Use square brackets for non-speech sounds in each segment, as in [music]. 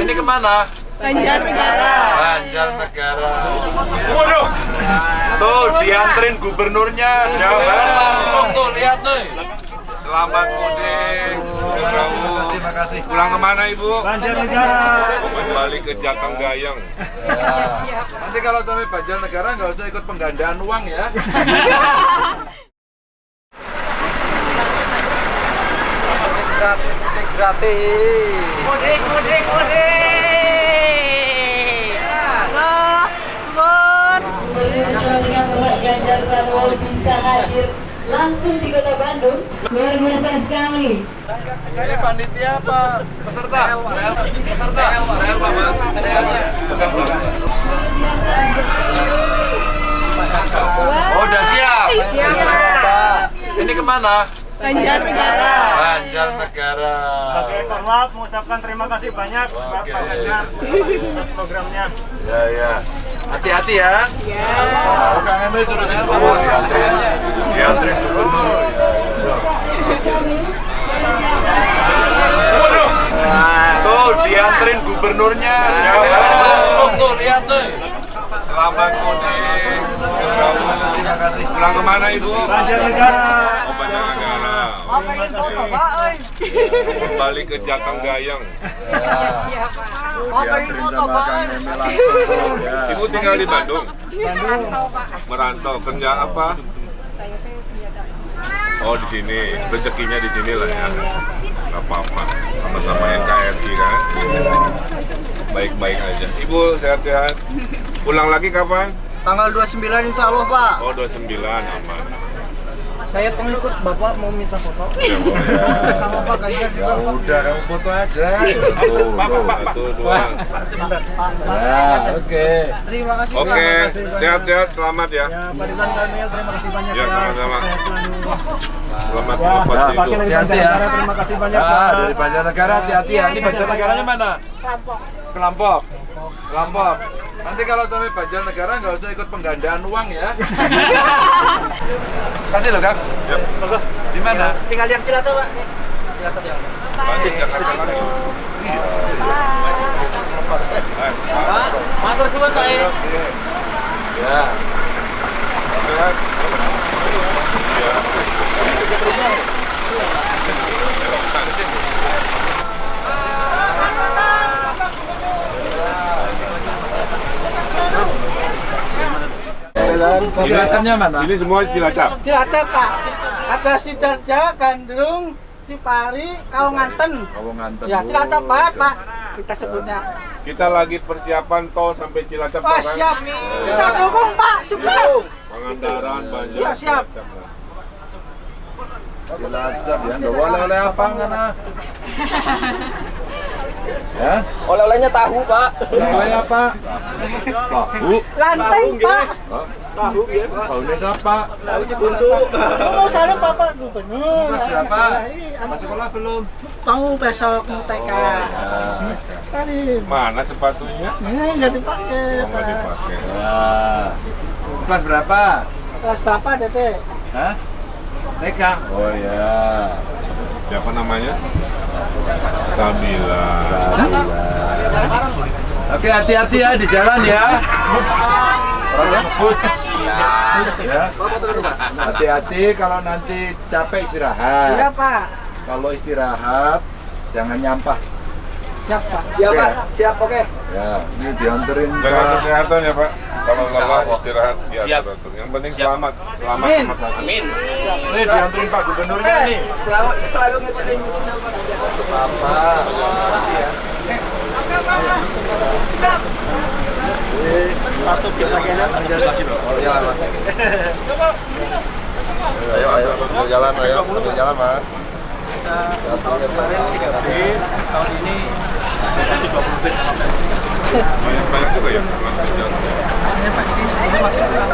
Ini ke mana? Banjarnegara. Banjarnegara. Waduh. Tuh dianterin gubernurnya Jawa Barat langsung tuh lihat nih. Selamat mudik. Terima kasih, makasih. Pulang ke mana ibu? Banjarnegara. Kembali ke Jateng Gayeng. Ya. Nanti kalau sampai Banjarnegara nggak usah ikut penggandaan uang ya. [laughs] gratis mudik Mudik, mudik. Halo, Subur. Gubernur Jawa Tengah Bapak Ganjar Pranowo bisa hadir langsung di kota Bandung. Luar biasa sekali. Ini panitia apa? Peserta? Peserta? Luar biasa sekali. Oh, udah siap. Siap. Ini ke mana? Banjarnegara. Banjarnegara. Sebagai korlap mengucapkan terima kasih banyak buat Oke. Pak Ganjar atas programnya. Ya, ya. Hati-hati ya. Ya. Oh, Kang Emil suruh? Oh, gubernur. Kami luar biasa sekali. Waduh. Tuh dianterin gubernurnya Jawa Barat langsung tuh lihat nih. Selamat mudik. Terima kasih. Pulang ke mana ibu? Banjarnegara. Oh, Banjarnegara. Kembali ke Jateng Gayeng. Dianterin sama Kang Emil langsung. Ya. Ibu tinggal di Bandung. Merantau, Pak. Merantau kerja apa? Saya teh. Oh di sini, rezekinya di sini lah ya. Gak apa-apa, sama-sama NKRI kan. Baik-baik aja. Ibu sehat-sehat. Pulang lagi kapan? tanggal 29 insya Allah Pak Oh 29 aman. Saya pengikut Bapak mau minta foto [laughs] Ya sama Pak Ganjar Ya udah, kamu foto aja. Tuh, satu dua. Ya, oke. Terima kasih Pak. Oke, Terima kasih banyak. sehat-sehat, selamat ya. Ya Pak Ridwan Kamil terima kasih banyak Ya, sama-sama. Selamat Ya, lepas Pak itu. Hati-hati ya. Banjarnegara terima kasih banyak Ah, Pak. dari Banjarnegara hati-hati ya. Ini Banjarnegaranya mana? Rampok. Kelampok. Kelampok. Nanti kalau sampai Banjarnegara nggak usah ikut penggandaan uang ya. Kasih loh, Kang. Siap. Di mana? Tinggal yang Cilacap Pak. Cilacap ya. Matur suwun Pak. Ya. Sini. Silakannya mana? Ini semua Cilacap. Cilacap Pak. Ada Sidarja, Gandrung, Cipari, Kawanganten. Kawanganten. Ya, Cilacap Pak, Pak. Kita sebutnya. Kita lagi persiapan tol sampai Cilacap Pak siap. Kita dukung Pak, sukses. Pangandaran, Banjar, Ya, siap. Cilacap ya. Nggak boleh oleh apa mana? Ya? oleh-olehnya tahu Pak Oleh apa? Tahu. Lanteng Pak. Tahu ya Pak Tahunya siapa? tahu Cibuntu Mau salam Bapak Gubernur. Kelas berapa? Iya, Masuk sekolah belum? Mau besok mau TK. Ya. Tadi. Mana sepatunya? Ini nggak dipakai Oh, nggak Pak. dipakai. Ya. Kelas berapa? Kelas Bapak DP. Hah? TK. Oh ya. Siapa namanya? Sabila. Oke hati-hati ya di jalan ya. Ngebut. Ya. Hati-hati kalau nanti capek Iya istirahat. Pak. Kalau istirahat jangan nyampah. Siap Pak. siap Oke. Pak siap oke Ya, ini dianterin Jaga kesehatan ya Pak. Kalau lelah istirahat atur. Yang penting selamat. Selamat Amin. satu. Nih dianterin Pak Gubernurnya nih. selalu selalu ngikutin YouTube Pak Apa? satu bis lagi ada [laughs] Ayo, ayo, ambil jalan, ayo, jalan, Mas. Kemarin tiga bis tahun ini kasih 20 bis sama Pak. Banyak banyak juga ya. Langsung jalan. Ini Pak ini ini masih kurang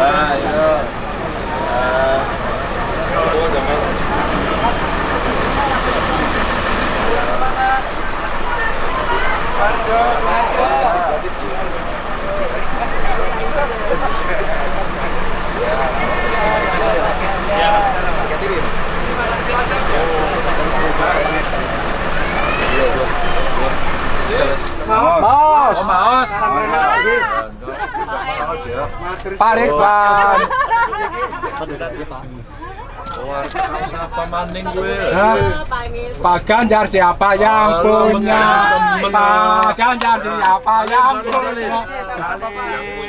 Ayo. Oh, jangan. Iya. Oh. Maos. Oh, Maos. Pak Ridwan. Siapa maning gue? Ganjar siapa yang punya? Pak Ganjar siapa yang punya?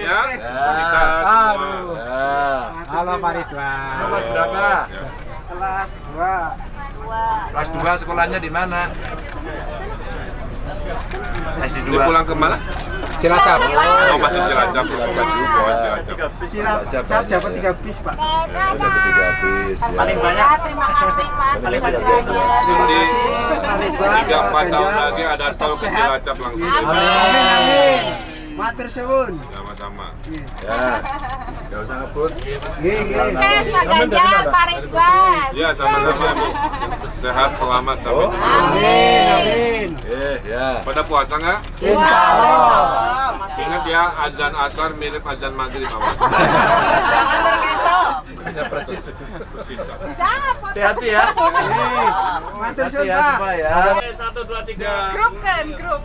Ya Halo Pak Ridwan. Mas berapa? Kelas dua. Kelas 2 sekolahnya di mana? SD Ini 2. pulang ke mana? Cilacap. Oh masih Cilacap, Cilacap juga, oh, Cilacap. Cilacap dapat tiga bis pak. Dapat 3 bis ya. Paling banyak. Terima kasih Pak. Paling banyak. Jadi Pak Ridwan, tiga Pak empat tahun Ganjar. lagi ada tol ke Cilacap langsung. Amin amin. Matur suwun. Sama-sama. Ya. Enggak usah ngebut. Nggih nggih. Sukses Pak Ganjar, Pak Ridwan. Ya sama-sama Bu. Sehat, selamat sampai jumpa. Amin amin. Eh, ya. Pada puasa nggak? Insya Allah. Ingat ya azan asar mirip azan maghrib awas. [laughs] Jangan berkecoh. Ya persis. Persis. Hati-hati ya. Matur suwun ya pak. semua ya. Grup kan, grup.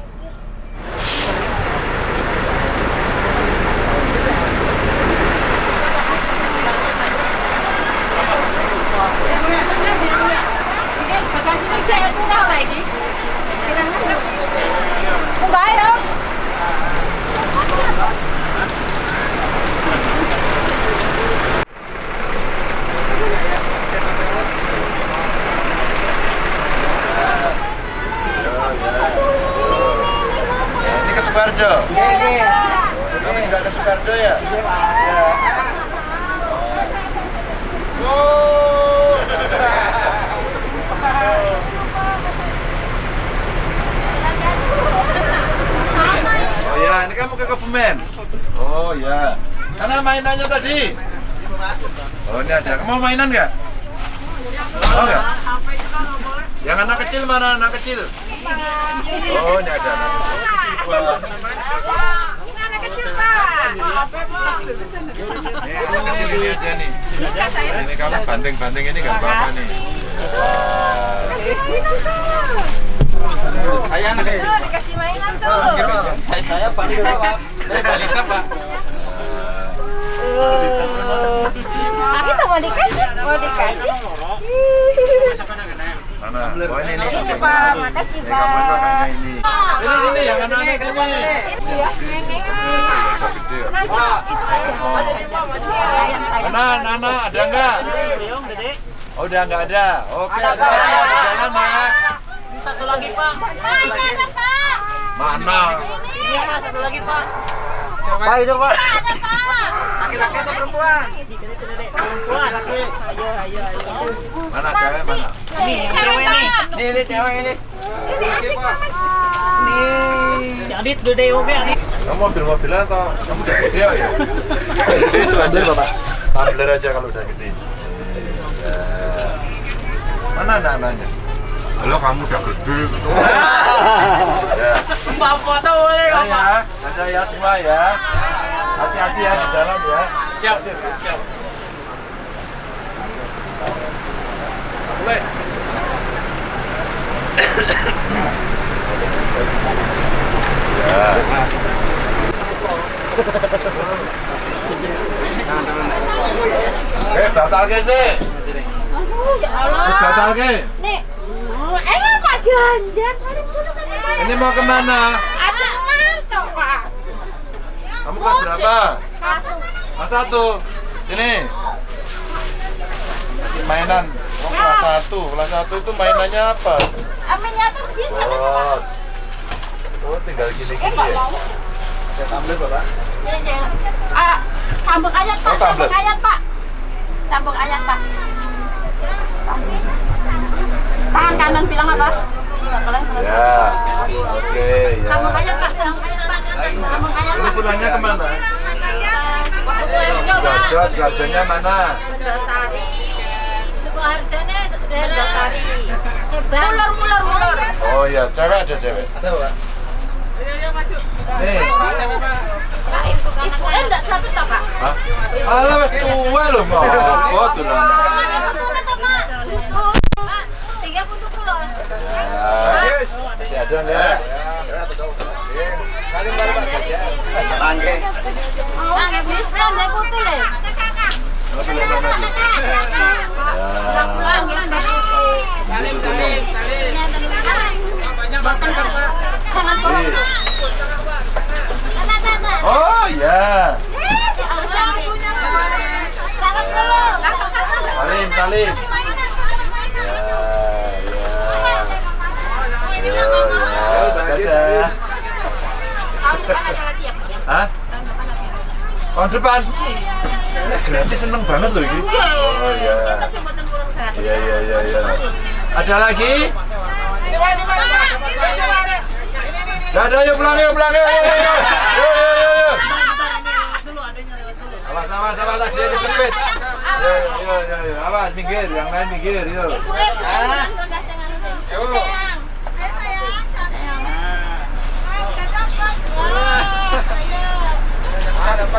Saya murah lagi. Enggak ya? Ini ke Sukarjo. Kamu juga ke Sukarjo ya? Oh. Oh ya, ini kamu ke Kebumen. Oh ya. Karena mainannya tadi. Oh ini ada. Mau mainan nggak? Mau nggak? Yang anak kecil mana anak kecil? Oh ini ada anak kecil. Wah. Ini anak kecil, Pak. Nih, anak kecil ini aja nih. Ini kamu banting-banting ini nggak apa-apa nih. Wah. Saya anak dikasih mainan tuh. Saya saya balita pak. Saya balita pak. Itu mau dikasih, mau dikasih. Mana? Oh ini nih. Ini, Pak. Makasih, Ini Pak. ini. Ini sini yang anak-anak sini. Ini ya, Nana, ada nggak? Oh, udah nggak ada. Oke, ada jalan ya. Ini satu lagi pak. Pak, ini ada, Pak. Mana? Ini ada satu lagi pak. Pak itu pak. Ada, Pak. Laki-laki atau perempuan? Perempuan. Ayo, ayo, ayo. Mana cewek mana? Nih, cewek, Pak. Ini ini cewek ini. Nih. Adit gede oke Adit. Kamu mobil-mobilan atau kamu udah gede ya? Gede itu aja. Bapak. Tumbler aja kalau udah gede. Iya. Mana anak-anaknya? Halo, kamu udah gede gitu. [laughs] ya. Mbak foto boleh Ya, ya, ada ya semua ya. Hati-hati ya di jalan ya. Siap. Siap. Boleh. ya. Eh, batal ke sih? Ya batal ke? Nih. Oh, emang Pak Ganjar sama. Ini mau ke mana? Ajak mantap, Pak. Kamu kelas berapa? Kelas satu. Ini. Kasih mainan. Oh, kelas satu. Kelas satu itu mainannya apa? Ah, miniatur bis katanya, Pak. Oh. Tinggal Eh, gini-gini enggak ya. Ya, tumbler, Bapak. Ini, ini. Ah, sambung ayat, Pak. Oh. Sambung ayat, Pak. Sambung ayat, Pak. Tangan kanan bilang apa? Ya. Oke, ya. Sambung ayat, Pak. Sambung ayat, Pak. Pak. pulangnya ke mana? Sidoarjo, Sidoarjonya mana? Sari. Sebuah harganya Sari. Mulur, mulur, mulur. Oh iya, cewek ada cewek. Ada, Pak. Nih. Nah, itu itu eh enggak dapat tak, Pak? Hah? Alah wis tuwa lho. Oh, dolan. Tiga puluh pulau. Ya. Masih ada enggak? Bangke. Bangke bis kan deh putih deh. Sih? Ya. Deh putih. Salim salim salim. Bapak. Oh ya. Salam dulu. Salim, salim. Ya, ya. Yo, ya. Dadah. Tahun depan ada lagi ya? Hah? Tahun depan? Ini gratis seneng banget loh ini. Oh iya. Siapa jembatan kurang gratis? Iya iya iya iya. Ada lagi? Gak ada yuk pulang yuk pulang yuk. Yuk yuk yuk. Yuk yuk yuk. yuk. Awas awas awas tadi ada cepet. Yuk yuk yuk yuk. yuk. Awas minggir, yang lain minggir yuk. Ibu, eh, jangan udah sayang. Sayang.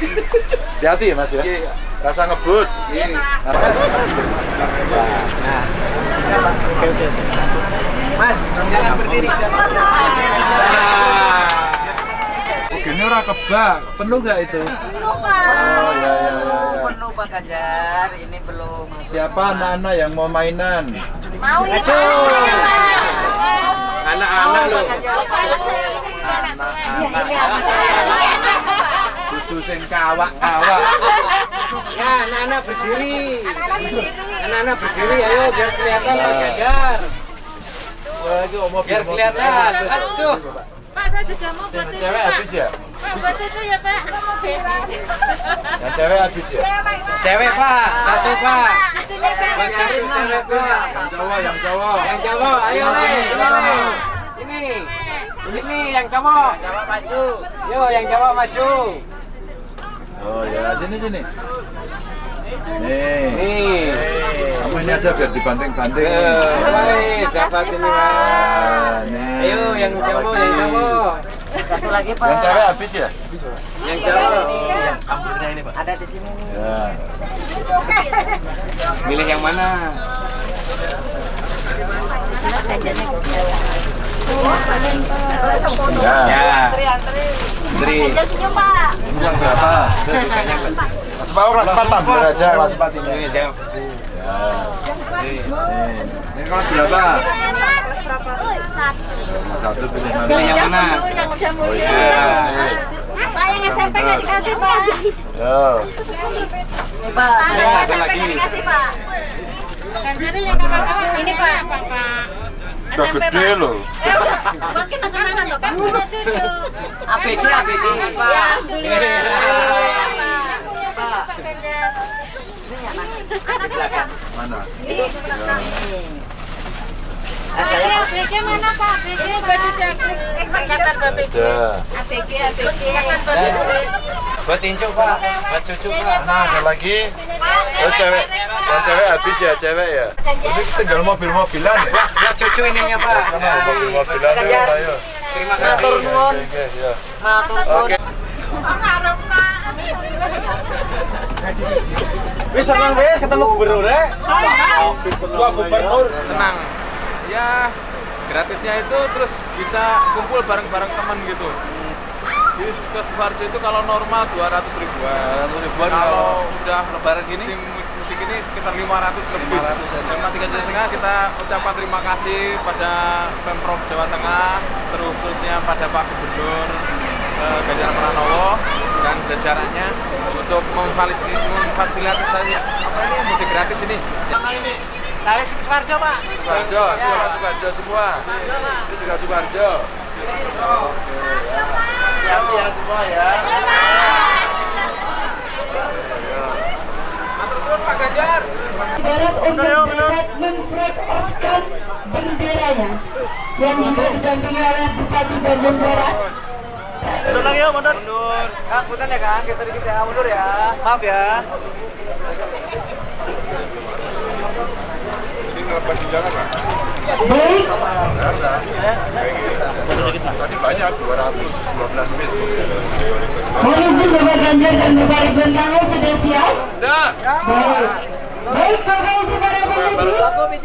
Hati-hati ya Mas ya. Rasa ngebut. Mas. Mas, jangan berdiri. Oh, gini ora kebak. Penuh gak itu? Lupa. Oh ya ya ya. ya. Penuh Pak Ganjar, ini belum. Siapa anak-anak yang mau mainan? Mau ini Pak. Anak-anak loh. Kudu sing kawak-kawak. Ya, [laughs] anak-anak berdiri. Anak-anak berdiri, ayo biar kelihatan Pak Ganjar. Biar kelihatan. Aduh. Pak, saya juga mau buat Yang itu, cewek habis ya? Pak, buat itu ya, Pak. Mau. Yang cewek habis ya? Cewek Pak, satu Pak. Buat cewek Pak. Yang cowok, yang cowok. Yang cowok, ayo nih. Sini. Ini nih yang cowok. Cowok maju. Yo, yang cowok maju. Oh ya, sini sini. Nih. Nih. Kamu ini aja biar dibanting-banting. Wis dapat ini Pak. Nih. Ayo yang cowok, yang cowok. Satu lagi Pak. Yang cewek habis ya? Yang cowok. Ada di sini nih. Ya. Milih yang mana? Ya. Ya. Tri. Aja senyum, Pak. Berapa? Kelas berapa? Kelas 4 ambil aja kelas 4 ini. Ya. Ini kelas berapa? 1 pilih mana? Yang mana? Oh iya. Pak, yang SMP nggak dikasih, Pak. Yo. Ini Pak, yang SMP nggak dikasih, Pak. Ini, Pak. Udah SMP, gede loh. Eh, buat kenang-kenangan loh, Pak. Punya cucu. ABG ABG Ya, Pak. alhamdulillah. Pak. Belakang. Mana? Nih. Saya ABG mana, Pak? Ini baju. Eh, Angkatan. ABG, ABG. Angkatan BPG. Buat incu Pak, buat cucu Pak. Mana ada lagi? Oh cewek, yang cewek habis ya cewek ya. Ini tinggal mobil-mobilan [laughs] ya. Buat cucu ininya Pak. Sana mobil-mobilan yuk, ayo. Terima Oke, kasih. nuwun. oke, ya. matur suwun. Oke. Wis senang wis ketemu gubernur ya. Wah gubernur senang. Ya gratisnya itu terus bisa kumpul bareng-bareng teman gitu. Di ke Sukoharjo itu kalau normal 200 ribuan. ribuan Kalau udah lebaran gini? musim mudik ini sekitar 500 lebih. Terima tiga Jawa Tengah kita ucapkan terima kasih pada Pemprov Jawa Tengah, terkhususnya pada Pak Gubernur eh, Ganjar Pranowo dan jajarannya untuk memfasilitasi memfasilitasi apa ini mudik gratis ini? Dari Sukoharjo Pak. Sukarjo, Sukarjo, Sukarjo semua. Ini juga Sukarjo. Oke, ya. Hati ya semua ya. Pak Barat untuk dapat memflag off-kan benderanya yang juga didampingi oleh Bupati Bandung Barat. Mundur yuk, mundur. Mundur. Kang, ya Kang, geser dikit ya, mundur ya. Maaf ya. Di jalan Pak? Baik, Tadi banyak, 212 bis. mohon izin Bapak Ganjar dan Bapak Ridwan Kamil sudah siap? Dah. Baik. Baik Bapak Ibu para pemudik,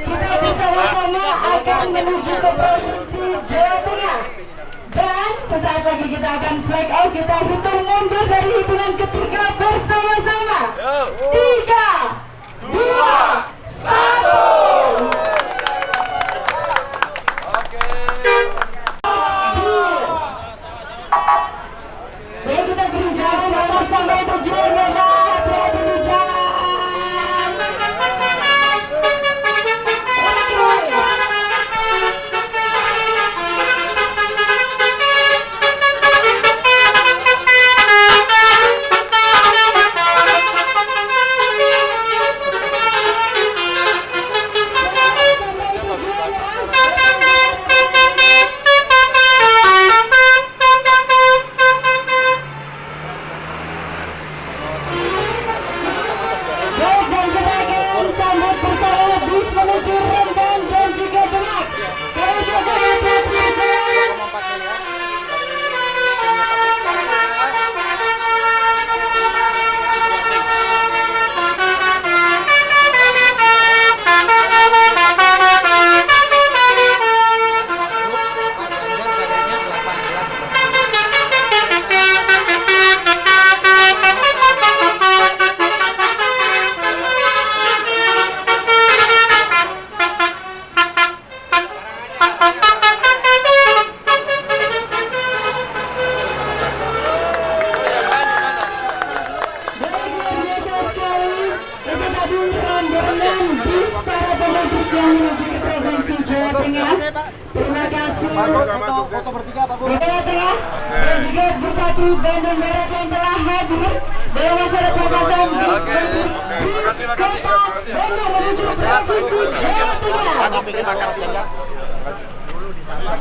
kita bersama-sama akan menuju ke Provinsi Jawa Tengah. Dan sesaat lagi kita akan flag out, kita hitung mundur dari hitungan ketiga bersama-sama. Tiga, dua, satu.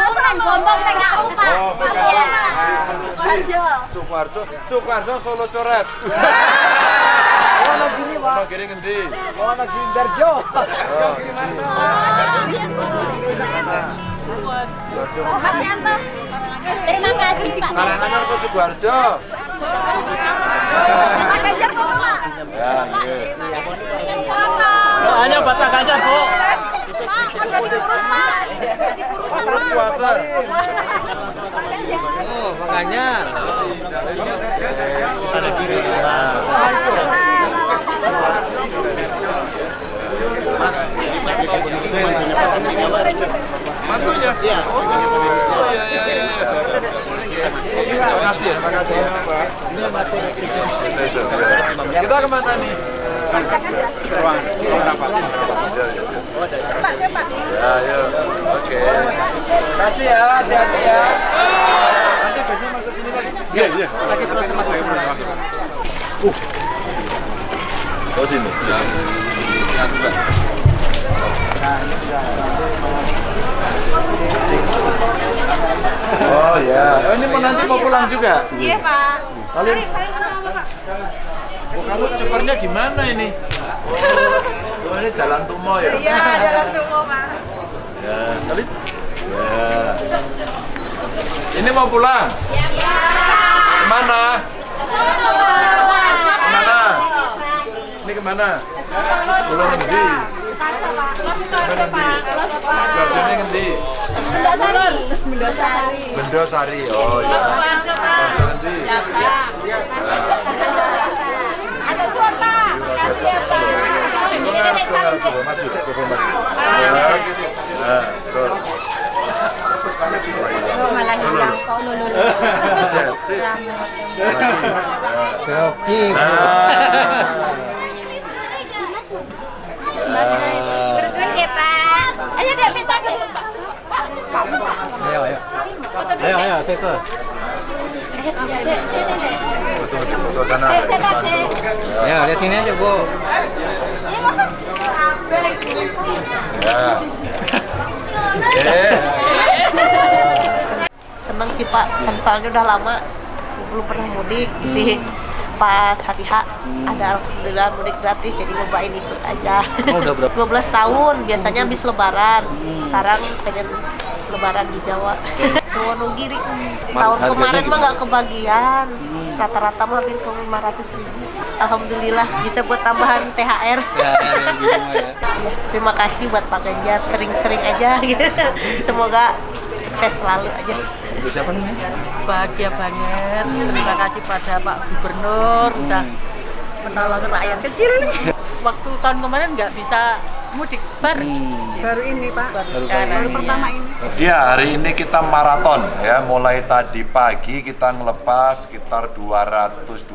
sukses. Salim sama Sukoharjo, Sukoharjo Solo coret. Ono gini Pak. Ono kiri ngendi? Ono gini Darjo. Oh, Mas Yanto. Terima kasih Pak. Karanganyar ke Sukoharjo. Pak Ganjar foto Pak. Ya, nggih. Foto. Hanya batak Pak. Terus puasa. Oh, makanya. Mantunya? Iya. Oh, iya, iya, iya. Terima kasih ya, terima kasih. Ini materi Kita ke mana nih? Ruang, ruang rapat. Pak, siapa? Ya. Oke. Kasih ya, hati-hati ya. Nanti biasanya masuk sini lagi. Iya, iya. Lagi proses masuk. Oh, sini. Ya. Ya, dua. Oh ya, oh, ini mau nanti mau pulang juga. Iya Pak. Kalian, salim sama Pak. Oh, kamu cepernya gimana ini? Oh, ini jalan tumo ya? Iya, jalan tunggu Pak. Ya, salib. Ya. Ini mau pulang? Ke mana? Ke mana? Ini ke mana? Pulau Ngendi? Ke mana Ngendi? Garjone Ngendi? Bendosari. Oh iya. Pak. Makasih ya Ngarep coba maju, coba maju. Ya, Nah, terus. Oh, malah hilang kok lo. Cek, sip. Oke. Bersenang ya Pak. Ayo deh minta deh. Ayo, ayo. Ayo, ayo. Ayo. Eh. Ayo, lihat sini aja, Bu. [laughs] Seneng sih pak. Kan soalnya udah lama belum pernah mudik. Jadi pas hari H ada alhamdulillah mudik gratis jadi nyobain ikut aja. Oh, udah berapa? [laughs] 12 tahun biasanya habis lebaran. Sekarang pengen lebaran di Jawa. Wonogiri. Tahun harganya kemarin mah nggak kebagian. Rata-rata mah hampir ke 500 ribu. Alhamdulillah bisa buat tambahan THR Ya, ya, terima kasih buat Pak Ganjar. Sering-sering aja gitu. Semoga sukses selalu aja. Siapa namanya? Bahagia banget. Terima kasih pada Pak Gubernur. Udah menolong rakyat kecil nih. [laughs] Waktu tahun kemarin nggak bisa mudik baru baru ini Pak. Baru, sekarang. pertama ini. Ya, hari ini kita maraton ya. Mulai tadi pagi kita ngelepas sekitar 212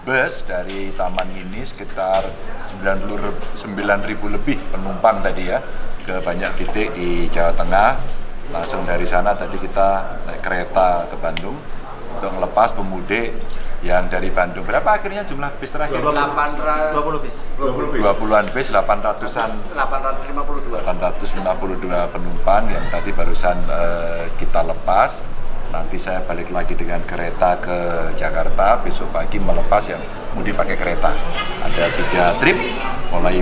bus dari taman ini sekitar 99 ribu lebih penumpang tadi ya ke banyak titik di Jawa Tengah. Langsung dari sana tadi kita naik kereta ke Bandung untuk ngelepas pemudik yang dari Bandung. Berapa akhirnya jumlah bis terakhir? 20 bis. 20-an bis, 800-an 852. 852 penumpang yang tadi barusan eh, kita lepas. Nanti saya balik lagi dengan kereta ke Jakarta. Besok pagi melepas yang mudik pakai kereta. Ada tiga trip, mulai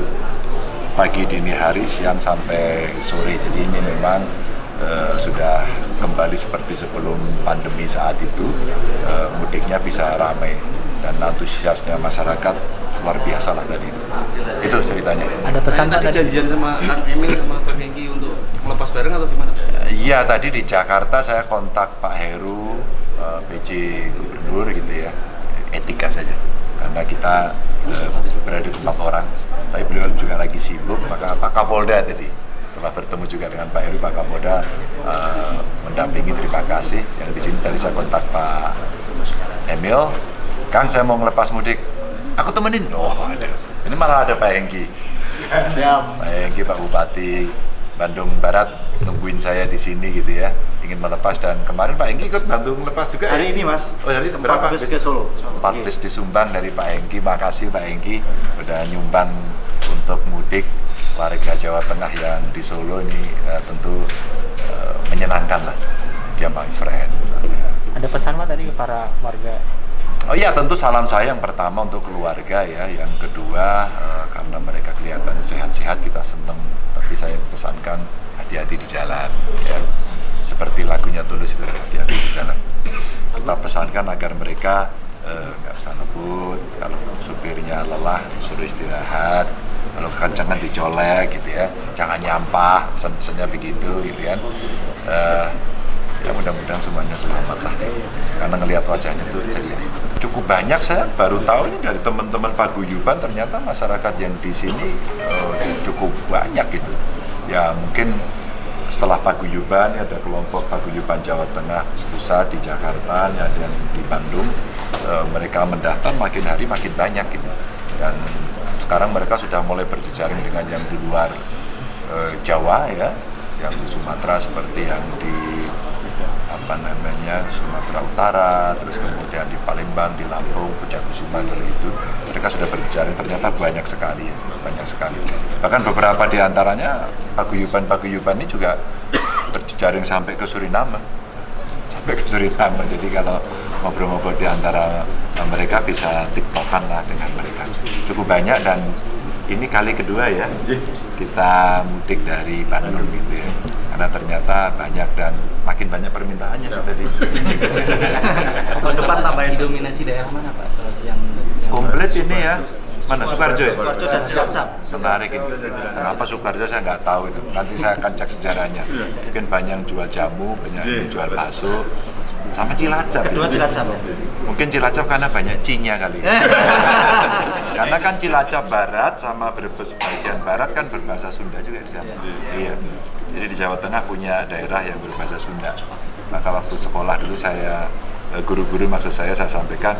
pagi dini hari, siang sampai sore. Jadi ini memang eh, sudah kembali seperti sebelum pandemi saat itu. Eh, mudiknya bisa ramai dan antusiasnya masyarakat luar biasa lah tadi itu. Itu ceritanya. Ada pesan Tadi Pak tadi? janjian sama Kang Emil sama Pak Hengki untuk melepas bareng atau gimana? Iya tadi di Jakarta saya kontak Pak Heru, eh, PJ Gubernur gitu ya, etika saja. Karena kita eh, berada di tempat orang, tapi beliau juga lagi sibuk, maka Pak Kapolda tadi setelah bertemu juga dengan Pak Heru, Pak Kapolda eh, mendampingi terima kasih. Yang di sini tadi saya kontak Pak Emil, Kang saya mau ngelepas mudik, aku temenin. Oh ada, ini malah ada Pak Hengki. Siap. Pak Hengki, Pak Bupati Bandung Barat nungguin saya di sini gitu ya, ingin melepas dan kemarin Pak Hengki ikut bantu ngelepas juga. Hari ya? ini, Mas. Oh hari ini berapa bis ke Solo. Empat bis disumbang dari Pak Hengki. Makasih Pak Hengki udah nyumbang untuk mudik warga Jawa Tengah yang di Solo ini eh, tentu menyenangkan lah. Dia my friend. Ada pesan Pak tadi ke para warga? Oh iya tentu salam saya yang pertama untuk keluarga ya, yang kedua eh, karena mereka kelihatan sehat-sehat kita seneng, tapi saya pesankan hati-hati di jalan ya. Seperti lagunya Tulus itu hati-hati di jalan. Kita pesankan agar mereka eh, nggak usah ngebut, kalau supirnya lelah suruh istirahat, kalau kekencangan dicolek gitu ya, jangan nyampah, pesan-pesannya begitu gitu kan. Eh, ya mudah-mudahan semuanya selamat lah. Karena ngelihat wajahnya tuh ceria cukup banyak. Saya baru tahu ini dari teman-teman paguyuban ternyata masyarakat yang di sini eh, cukup banyak gitu. Ya mungkin setelah paguyuban ini ada kelompok paguyuban Jawa Tengah pusat di Jakarta ada yang di Bandung. Eh, mereka mendaftar makin hari makin banyak gitu. Dan sekarang mereka sudah mulai berjejaring dengan yang di luar eh, Jawa ya yang di Sumatera seperti yang di apa namanya Sumatera Utara, terus kemudian di Palembang, di Lampung, Puncak-Kusuma dulu itu mereka sudah berjaring ternyata banyak sekali, ya, banyak sekali. Bahkan beberapa di antaranya paguyuban-paguyuban ini juga [coughs] berjejaring sampai ke Suriname, sampai ke Suriname. Jadi kalau ngobrol-ngobrol di antara mereka bisa tiktokan lah dengan mereka. Cukup banyak dan ini kali kedua ya. Kita mudik dari Bandung gitu ya. Karena ternyata banyak dan makin banyak permintaannya sih tadi. [laughs] Tahun depan tambahin dominasi daerah mana Pak? Yang komplit ini ya. Mana? Soekarjo ya? Sukarjo dan Cilacap. menarik ini kenapa Soekarjo saya nggak tahu itu. Nanti saya akan cek sejarahnya. Mungkin banyak yang jual jamu banyak yang jual bakso sama Cilacap. Kedua ya. Cilacap. Mungkin Cilacap karena banyak cinya kali. ya. [laughs] karena kan Cilacap Barat sama Brebes bagian barat kan berbahasa Sunda juga di sana. Iya. Jadi di Jawa Tengah punya daerah yang berbahasa Sunda. Maka waktu sekolah dulu saya eh, guru-guru maksud saya saya sampaikan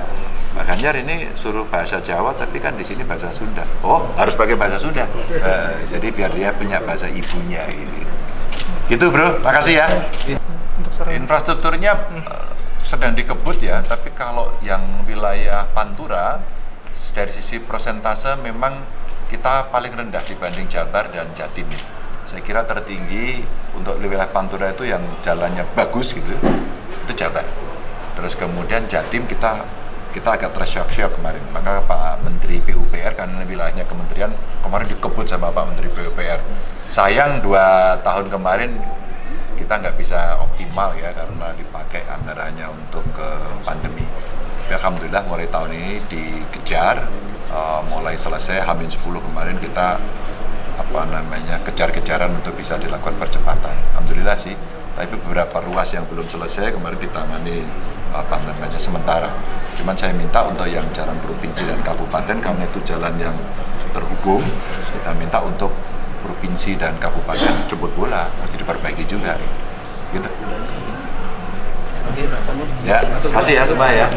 Pak Ganjar ini suruh bahasa Jawa tapi kan di sini bahasa Sunda. Oh harus pakai bahasa Sunda. Eh, jadi biar dia punya bahasa ibunya ini. Gitu bro, makasih ya. Infrastrukturnya eh, sedang dikebut ya, tapi kalau yang wilayah Pantura dari sisi persentase memang kita paling rendah dibanding Jabar dan Jatim. ya. Saya kira tertinggi untuk wilayah Pantura itu yang jalannya bagus gitu, itu Jabar. Terus kemudian Jatim kita kita agak tersyok-syok kemarin. Maka Pak Menteri PUPR karena wilayahnya kementerian kemarin dikebut sama Pak Menteri PUPR. Sayang dua tahun kemarin kita nggak bisa optimal ya karena dipakai anggarannya untuk ke pandemi. Tapi Alhamdulillah mulai tahun ini dikejar, eh, mulai selesai Hamin 10 kemarin kita apa namanya kejar-kejaran untuk bisa dilakukan percepatan. Alhamdulillah sih, tapi beberapa ruas yang belum selesai kemarin ditangani apa namanya sementara. Cuman saya minta untuk yang jalan provinsi dan kabupaten karena itu jalan yang terhubung, kita minta untuk provinsi dan kabupaten jemput bola mesti diperbaiki juga gitu. Ya, kasih ya semua ya.